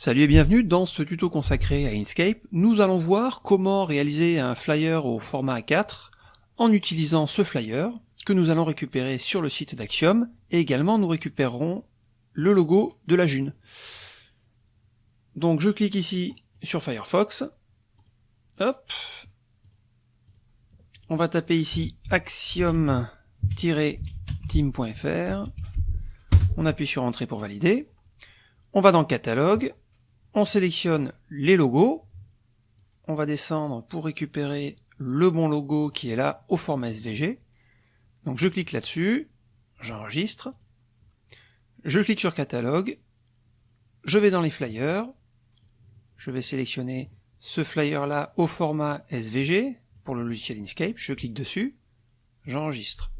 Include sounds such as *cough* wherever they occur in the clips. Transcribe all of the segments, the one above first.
Salut et bienvenue dans ce tuto consacré à Inkscape. Nous allons voir comment réaliser un flyer au format A4 en utilisant ce flyer que nous allons récupérer sur le site d'Axiom et également nous récupérerons le logo de la June. Donc je clique ici sur Firefox. Hop. On va taper ici axiom-team.fr. On appuie sur Entrée pour valider. On va dans Catalogue on sélectionne les logos, on va descendre pour récupérer le bon logo qui est là au format SVG. Donc je clique là-dessus, j'enregistre, je clique sur catalogue, je vais dans les flyers, je vais sélectionner ce flyer là au format SVG pour le logiciel Inkscape, je clique dessus, j'enregistre.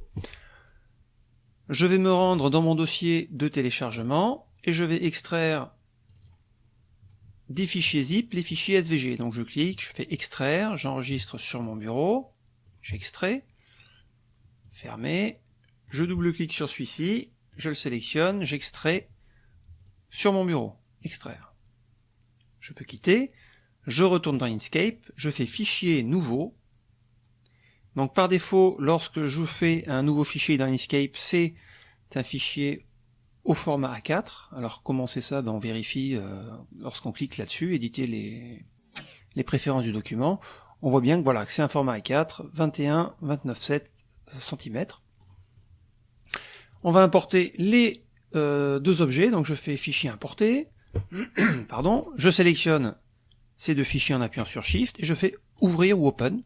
Je vais me rendre dans mon dossier de téléchargement et je vais extraire des fichiers zip, les fichiers SVG. Donc je clique, je fais extraire, j'enregistre sur mon bureau, j'extrais, fermer, je double-clique sur celui-ci, je le sélectionne, j'extrais sur mon bureau, extraire. Je peux quitter, je retourne dans Inkscape, je fais fichier nouveau. Donc par défaut, lorsque je fais un nouveau fichier dans Inkscape, c'est un fichier au format A4. Alors comment c'est ça? Ben, On vérifie euh, lorsqu'on clique là-dessus, éditer les, les préférences du document. On voit bien que voilà, c'est un format A4, 21, 29,7 cm. On va importer les euh, deux objets, donc je fais fichier importer, *clears throat* pardon, je sélectionne ces deux fichiers en appuyant sur Shift et je fais ouvrir ou open.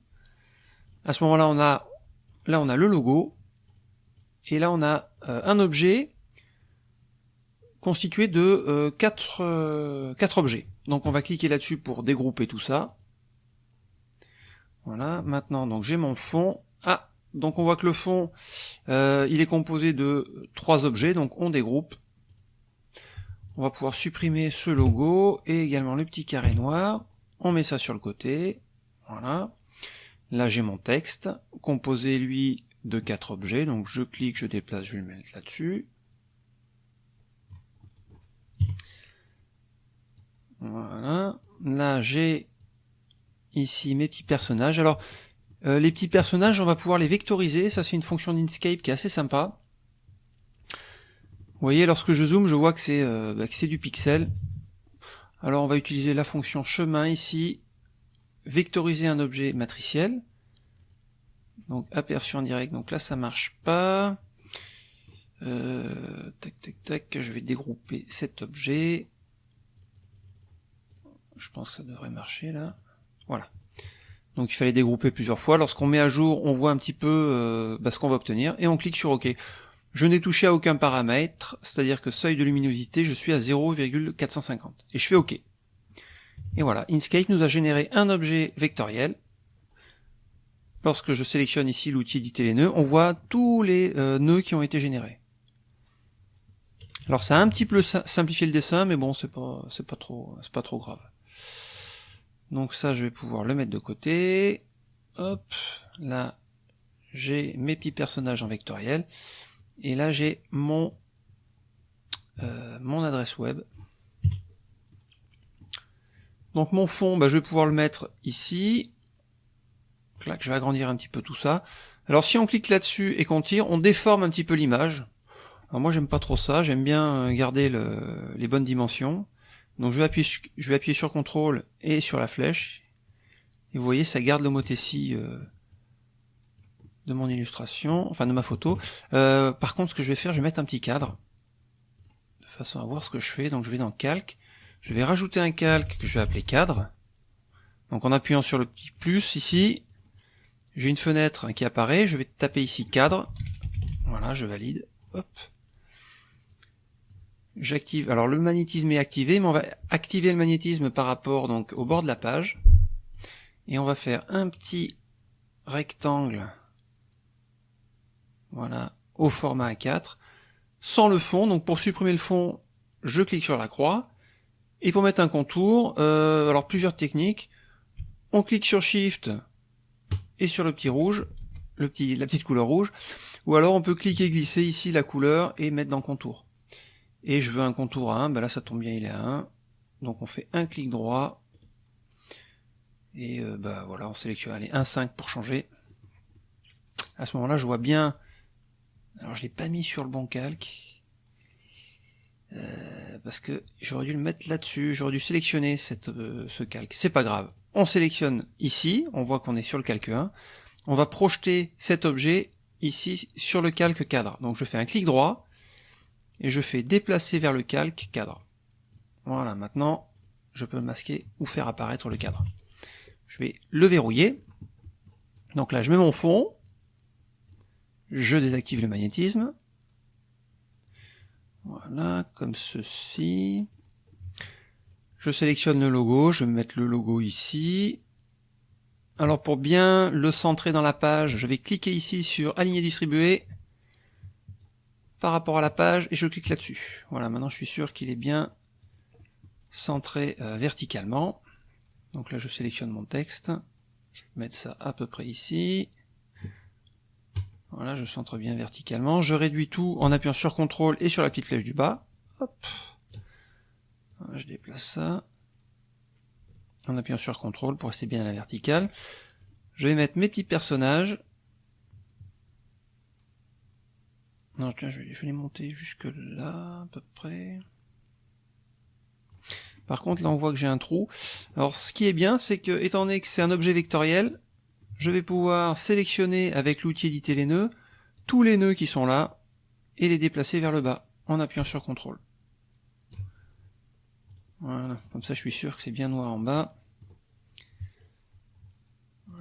À ce moment-là, on a là on a le logo et là on a euh, un objet constitué de euh, quatre, euh, quatre objets. Donc on va cliquer là-dessus pour dégrouper tout ça. Voilà, maintenant donc j'ai mon fond. Ah, donc on voit que le fond, euh, il est composé de trois objets, donc on dégroupe. On va pouvoir supprimer ce logo et également le petit carré noir. On met ça sur le côté. Voilà. Là j'ai mon texte, composé lui de quatre objets, donc je clique, je déplace, je vais le mettre là-dessus. Voilà. Là, j'ai ici mes petits personnages. Alors, euh, les petits personnages, on va pouvoir les vectoriser. Ça, c'est une fonction d'Inkscape qui est assez sympa. Vous voyez, lorsque je zoome, je vois que c'est euh, bah, du pixel. Alors, on va utiliser la fonction chemin ici. Vectoriser un objet matriciel. Donc, aperçu en direct. Donc là, ça marche pas. Euh, tac, tac, tac. Je vais dégrouper cet objet. Je pense que ça devrait marcher là. Voilà. Donc il fallait dégrouper plusieurs fois. Lorsqu'on met à jour, on voit un petit peu euh, bah, ce qu'on va obtenir et on clique sur OK. Je n'ai touché à aucun paramètre, c'est-à-dire que seuil de luminosité, je suis à 0,450. Et je fais OK. Et voilà, Inkscape nous a généré un objet vectoriel. Lorsque je sélectionne ici l'outil éditer les nœuds, on voit tous les euh, nœuds qui ont été générés. Alors ça a un petit peu simplifié le dessin, mais bon, c'est pas, pas trop, pas trop grave. Donc ça, je vais pouvoir le mettre de côté. Hop, là, j'ai mes petits personnages en vectoriel. Et là, j'ai mon, euh, mon adresse web. Donc mon fond, bah, je vais pouvoir le mettre ici. Clac, je vais agrandir un petit peu tout ça. Alors si on clique là-dessus et qu'on tire, on déforme un petit peu l'image. Alors moi j'aime pas trop ça, j'aime bien garder le, les bonnes dimensions. Donc je vais appuyer, je vais appuyer sur CTRL et sur la flèche. Et vous voyez, ça garde l'homothétie euh, de mon illustration, enfin de ma photo. Euh, par contre, ce que je vais faire, je vais mettre un petit cadre, de façon à voir ce que je fais. Donc je vais dans Calque, je vais rajouter un calque que je vais appeler cadre. Donc en appuyant sur le petit plus ici, j'ai une fenêtre qui apparaît, je vais taper ici cadre. Voilà, je valide. Hop j'active, alors le magnétisme est activé, mais on va activer le magnétisme par rapport donc au bord de la page, et on va faire un petit rectangle, voilà, au format A4, sans le fond, donc pour supprimer le fond, je clique sur la croix, et pour mettre un contour, euh, alors plusieurs techniques, on clique sur Shift et sur le petit rouge, le petit, la petite couleur rouge, ou alors on peut cliquer glisser ici la couleur et mettre dans contour et je veux un contour à 1, ben là ça tombe bien il est à 1, Donc on fait un clic droit. Et euh, bah voilà, on sélectionne allez, 1.5 pour changer. À ce moment-là, je vois bien. Alors je l'ai pas mis sur le bon calque. Euh, parce que j'aurais dû le mettre là-dessus, j'aurais dû sélectionner euh, ce calque. C'est pas grave. On sélectionne ici, on voit qu'on est sur le calque 1. On va projeter cet objet ici sur le calque cadre. Donc je fais un clic droit et je fais déplacer vers le calque cadre. Voilà, maintenant je peux masquer ou faire apparaître le cadre. Je vais le verrouiller. Donc là je mets mon fond, je désactive le magnétisme. Voilà, comme ceci. Je sélectionne le logo, je vais mettre le logo ici. Alors pour bien le centrer dans la page, je vais cliquer ici sur aligner distribuer par rapport à la page et je clique là-dessus. Voilà, maintenant je suis sûr qu'il est bien centré euh, verticalement. Donc là je sélectionne mon texte, je vais mettre ça à peu près ici. Voilà, je centre bien verticalement. Je réduis tout en appuyant sur CTRL et sur la petite flèche du bas. Hop. je déplace ça. En appuyant sur CTRL pour rester bien à la verticale. Je vais mettre mes petits personnages. Non, je, je vais les monter jusque là, à peu près. Par contre, là, on voit que j'ai un trou. Alors, ce qui est bien, c'est que, étant donné que c'est un objet vectoriel, je vais pouvoir sélectionner avec l'outil éditer les nœuds tous les nœuds qui sont là et les déplacer vers le bas en appuyant sur CTRL. Voilà, comme ça je suis sûr que c'est bien noir en bas.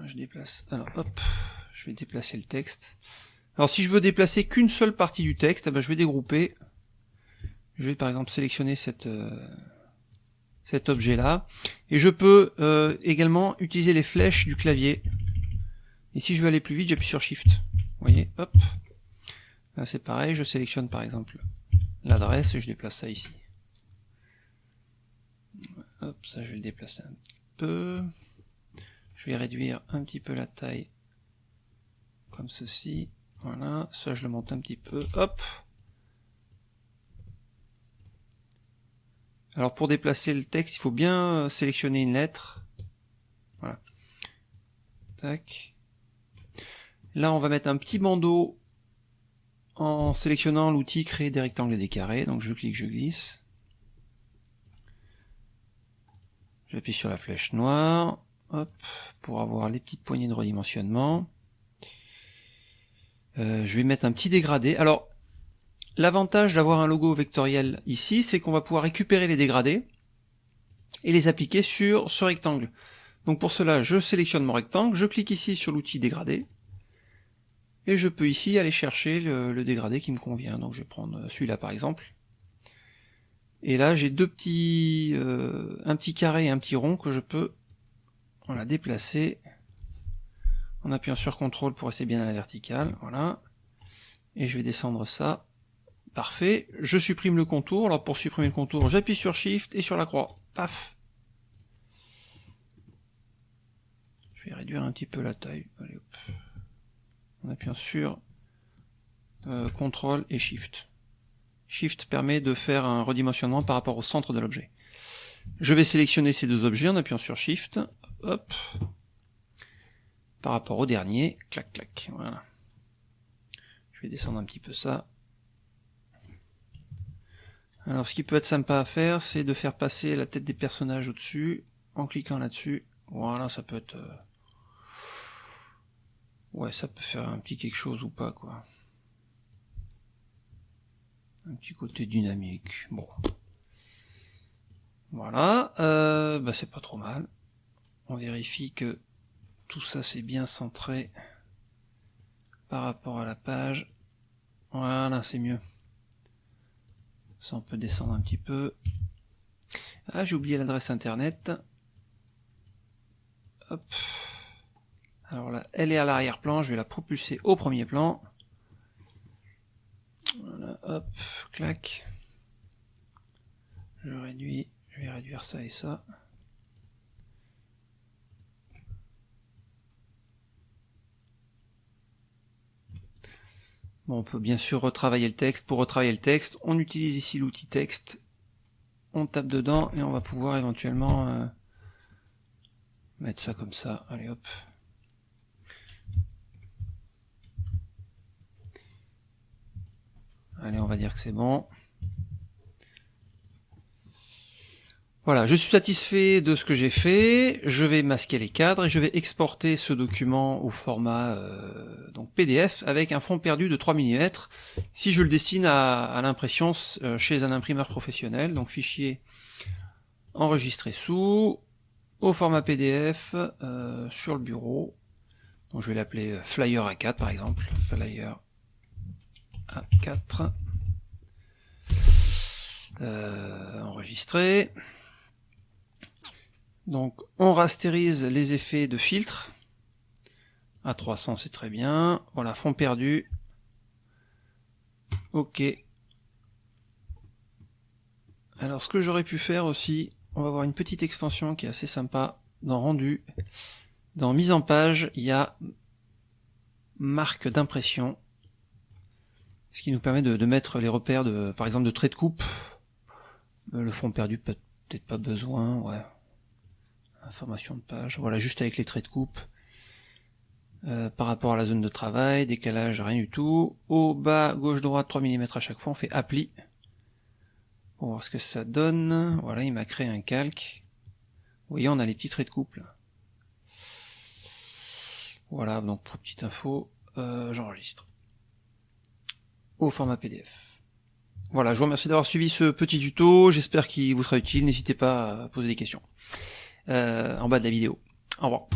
je déplace. Alors hop, je vais déplacer le texte. Alors si je veux déplacer qu'une seule partie du texte, eh ben, je vais dégrouper. Je vais par exemple sélectionner cette, euh, cet objet là. Et je peux euh, également utiliser les flèches du clavier et si je veux aller plus vite, j'appuie sur Shift. Vous voyez, hop. Là c'est pareil, je sélectionne par exemple l'adresse et je déplace ça ici. Hop, ça je vais le déplacer un peu. Je vais réduire un petit peu la taille comme ceci. Voilà, ça je le monte un petit peu. Hop. Alors pour déplacer le texte, il faut bien sélectionner une lettre. Voilà. Tac. Là, on va mettre un petit bandeau en sélectionnant l'outil créer des rectangles et des carrés. Donc je clique, je glisse. J'appuie sur la flèche noire, hop, pour avoir les petites poignées de redimensionnement. Euh, je vais mettre un petit dégradé. Alors, l'avantage d'avoir un logo vectoriel ici, c'est qu'on va pouvoir récupérer les dégradés et les appliquer sur ce rectangle. Donc pour cela, je sélectionne mon rectangle, je clique ici sur l'outil dégradé, et je peux ici aller chercher le, dégradé qui me convient. Donc je vais prendre celui-là par exemple. Et là j'ai deux petits, euh, un petit carré et un petit rond que je peux voilà, déplacer en appuyant sur CTRL pour rester bien à la verticale. Voilà. Et je vais descendre ça. Parfait. Je supprime le contour. Alors pour supprimer le contour, j'appuie sur Shift et sur la croix. Paf. Je vais réduire un petit peu la taille. Allez, hop en appuyant sur euh, CTRL et SHIFT. SHIFT permet de faire un redimensionnement par rapport au centre de l'objet. Je vais sélectionner ces deux objets en appuyant sur SHIFT, hop, par rapport au dernier, clac clac, voilà. Je vais descendre un petit peu ça. Alors ce qui peut être sympa à faire, c'est de faire passer la tête des personnages au-dessus, en cliquant là-dessus. Voilà, ça peut être... Euh, Ouais, ça peut faire un petit quelque chose ou pas, quoi. Un petit côté dynamique. Bon. Voilà, euh, bah c'est pas trop mal. On vérifie que tout ça c'est bien centré par rapport à la page. Voilà, c'est mieux. Ça on peut descendre un petit peu. Ah, j'ai oublié l'adresse internet. Hop. Alors là, elle est à l'arrière-plan, je vais la propulser au premier plan. Voilà, hop, clac. Je réduis, je vais réduire ça et ça. On peut bien sûr retravailler le texte. Pour retravailler le texte, on utilise ici l'outil texte on tape dedans et on va pouvoir éventuellement euh, mettre ça comme ça. Allez hop. Allez, on va dire que c'est bon. Voilà, je suis satisfait de ce que j'ai fait, je vais masquer les cadres et je vais exporter ce document au format euh, PDF avec un fond perdu de 3 mm si je le destine à, l'impression euh, chez un imprimeur professionnel, donc fichier enregistré sous, au format PDF, euh, sur le bureau, donc je vais l'appeler Flyer A4 par exemple, Flyer A4, enregistré, donc on rastérise les effets de filtre. À 300 c'est très bien. Voilà, fond perdu. Ok. Alors ce que j'aurais pu faire aussi, on va voir une petite extension qui est assez sympa dans rendu. Dans mise en page, il y a marque d'impression. Ce qui nous permet de, mettre les repères de, par exemple, de trait de coupe. Euh, le fond perdu, peut-être pas besoin, ouais. Information de page, voilà, juste avec les traits de coupe. Euh, par rapport à la zone de travail, décalage, rien du tout. Au bas, gauche, droite, 3 mm à chaque fois, on fait appli. Pour voir ce que ça donne. Voilà, il m'a créé un calque. Vous voyez, on a les petits traits de coupe là. Voilà, donc pour petite info, euh, j'enregistre. Au format PDF. Voilà, je vous remercie d'avoir suivi ce petit tuto, j'espère qu'il vous sera utile, n'hésitez pas à poser des questions. Euh, en bas de la vidéo. Au revoir.